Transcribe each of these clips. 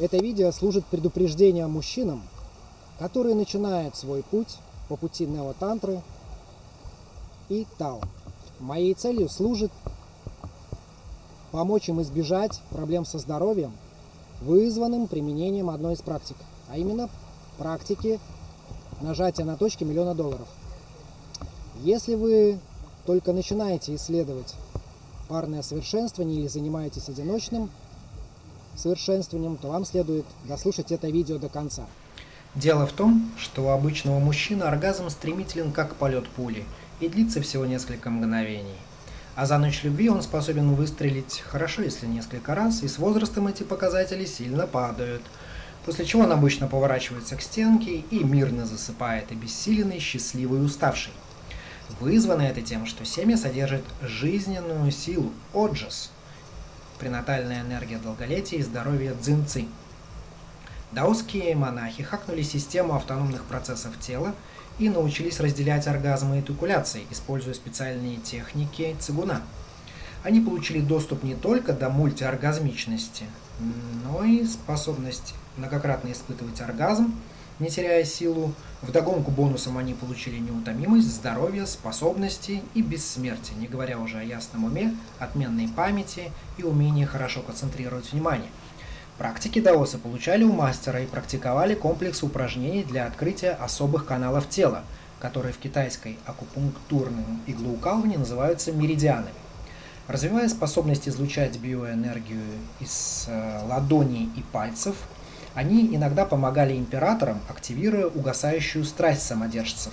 Это видео служит предупреждением мужчинам, которые начинают свой путь по пути неотантры и Тао. Моей целью служит помочь им избежать проблем со здоровьем, вызванным применением одной из практик, а именно практики нажатия на точки миллиона долларов. Если вы только начинаете исследовать парное совершенствование или занимаетесь одиночным совершенствованием, то вам следует дослушать это видео до конца. Дело в том, что у обычного мужчины оргазм стремителен как полет пули и длится всего несколько мгновений. А за ночь любви он способен выстрелить хорошо, если несколько раз, и с возрастом эти показатели сильно падают. После чего он обычно поворачивается к стенке и мирно засыпает, обессиленный, счастливый и уставший. Вызвано это тем, что семя содержит жизненную силу, оджас, пренатальная энергия долголетия и здоровья дзинцы. Даосские монахи хакнули систему автономных процессов тела и научились разделять оргазмы и тукуляции, используя специальные техники цигуна. Они получили доступ не только до мультиоргазмичности, но и способность многократно испытывать оргазм, не теряя силу. Вдогонку бонусом они получили неутомимость, здоровье, способности и бессмертие, не говоря уже о ясном уме, отменной памяти и умении хорошо концентрировать внимание – Практики даоса получали у мастера и практиковали комплекс упражнений для открытия особых каналов тела, которые в китайской акупунктурном иглоукалывании называются меридианами. Развивая способность излучать биоэнергию из э, ладоней и пальцев, они иногда помогали императорам, активируя угасающую страсть самодержцев,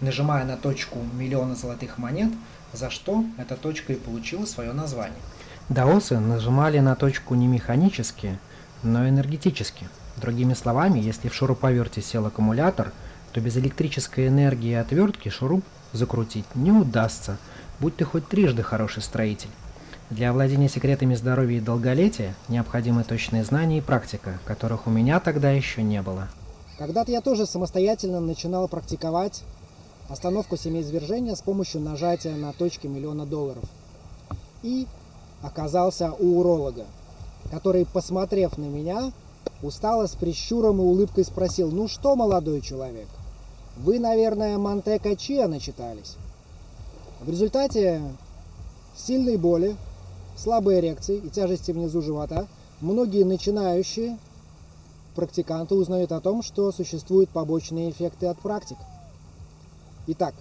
нажимая на точку миллиона золотых монет, за что эта точка и получила свое название. Даосы нажимали на точку не механически, но энергетически. Другими словами, если в шуруповерте сел аккумулятор, то без электрической энергии и отвертки шуруп закрутить не удастся, будь ты хоть трижды хороший строитель. Для овладения секретами здоровья и долголетия необходимы точные знания и практика, которых у меня тогда еще не было. Когда-то я тоже самостоятельно начинал практиковать остановку семяизвержения с помощью нажатия на точки миллиона долларов. И оказался у уролога, который, посмотрев на меня, устало с прищуром и улыбкой спросил, «Ну что, молодой человек, вы, наверное, Монтека Чиа начитались?» В результате сильной боли, слабой эрекции и тяжести внизу живота многие начинающие практиканты узнают о том, что существуют побочные эффекты от практик. Итак,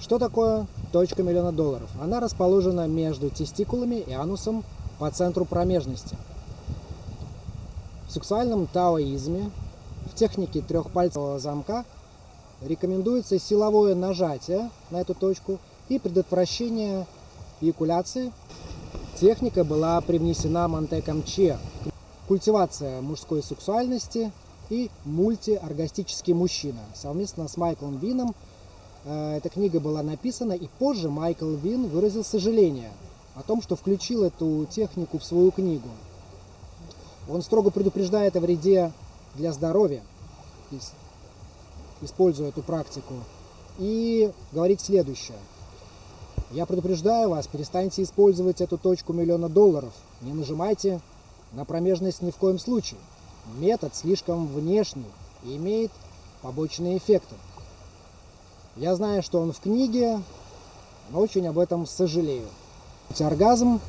что такое точка миллиона долларов? Она расположена между тестикулами и анусом по центру промежности. В сексуальном таоизме в технике трехпальцевого замка рекомендуется силовое нажатие на эту точку и предотвращение эякуляции. Техника была привнесена Монтеком Че. Культивация мужской сексуальности и мультиоргастический мужчина. Совместно с Майклом Вином Э, эта книга была написана, и позже Майкл Вин выразил сожаление о том, что включил эту технику в свою книгу. Он строго предупреждает о вреде для здоровья, используя эту практику, и говорит следующее. Я предупреждаю вас, перестаньте использовать эту точку миллиона долларов. Не нажимайте на промежность ни в коем случае. Метод слишком внешний и имеет побочные эффекты. Я знаю, что он в книге, но очень об этом сожалею. Оргазм,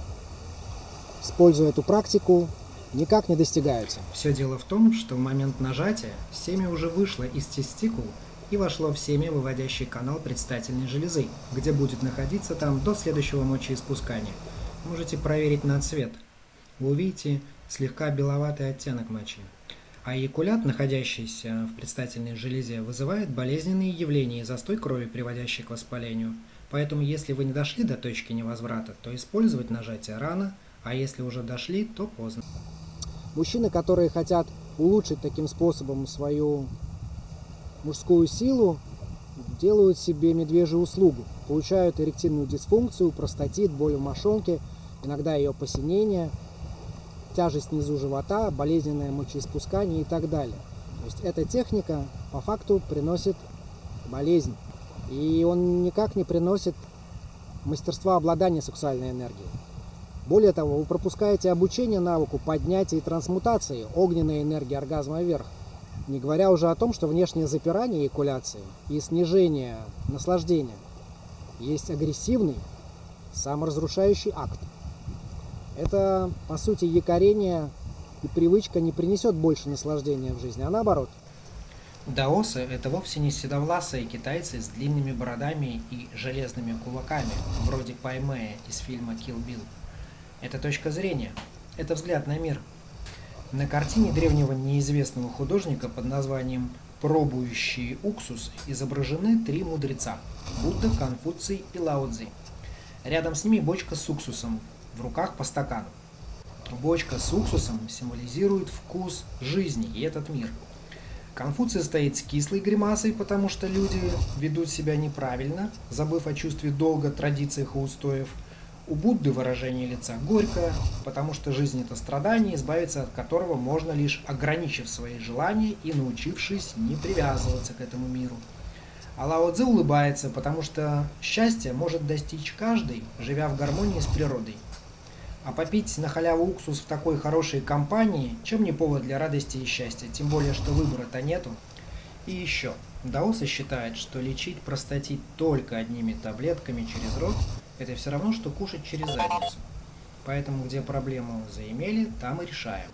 используя эту практику, никак не достигается. Все дело в том, что в момент нажатия семя уже вышло из тестикул и вошло в семя, выводящий канал предстательной железы, где будет находиться там до следующего мочеиспускания. Можете проверить на цвет. Вы увидите слегка беловатый оттенок мочи. А эякулят, находящийся в предстательной железе, вызывает болезненные явления и застой крови, приводящий к воспалению. Поэтому, если вы не дошли до точки невозврата, то использовать нажатие рано, а если уже дошли, то поздно. Мужчины, которые хотят улучшить таким способом свою мужскую силу, делают себе медвежью услугу. Получают эректильную дисфункцию, простатит, боль в мошонке, иногда ее посинение – тяжесть внизу живота, болезненное мочеиспускание и так далее. То есть эта техника по факту приносит болезнь. И он никак не приносит мастерства обладания сексуальной энергией. Более того, вы пропускаете обучение навыку поднятия и трансмутации огненной энергии оргазма вверх. Не говоря уже о том, что внешнее запирание экуляции и снижение наслаждения есть агрессивный, саморазрушающий акт. Это, по сути, якорение и привычка не принесет больше наслаждения в жизни, а наоборот. Даосы – это вовсе не седовласые китайцы с длинными бородами и железными кулаками, вроде Паймея из фильма «Kill Bill». Это точка зрения, это взгляд на мир. На картине древнего неизвестного художника под названием «Пробующие уксус» изображены три мудреца – Будда, Конфуций и Лао Цзи. Рядом с ними бочка с уксусом, в руках по стакану. Бочка с уксусом символизирует вкус жизни и этот мир. Конфуций стоит с кислой гримасой, потому что люди ведут себя неправильно, забыв о чувстве долга, традициях и устоев. У Будды выражение лица горькое, потому что жизнь это страдание, избавиться от которого можно лишь ограничив свои желания и научившись не привязываться к этому миру. А Лао Цзи улыбается, потому что счастье может достичь каждый, живя в гармонии с природой. А попить на халяву уксус в такой хорошей компании, чем не повод для радости и счастья, тем более, что выбора-то нету. И еще, Даосы считает, что лечить простатит только одними таблетками через рот – это все равно, что кушать через задницу. Поэтому, где проблему заимели, там и решаем.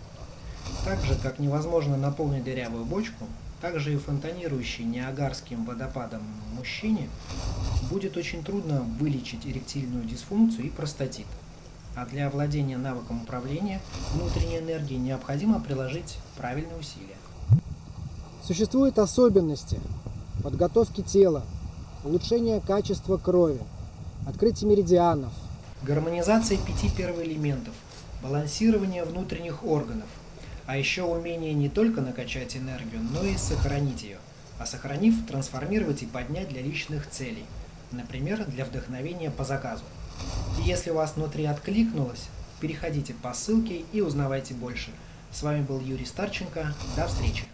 Так же, как невозможно наполнить дырявую бочку, так же и фонтанирующий неагарским водопадом мужчине будет очень трудно вылечить эректильную дисфункцию и простатит. А для овладения навыком управления внутренней энергией необходимо приложить правильные усилия. Существуют особенности подготовки тела, улучшения качества крови, открытие меридианов, гармонизация пяти первоэлементов, балансирование внутренних органов, а еще умение не только накачать энергию, но и сохранить ее, а сохранив, трансформировать и поднять для личных целей, например, для вдохновения по заказу. И если у вас внутри откликнулось, переходите по ссылке и узнавайте больше. С вами был Юрий Старченко. До встречи!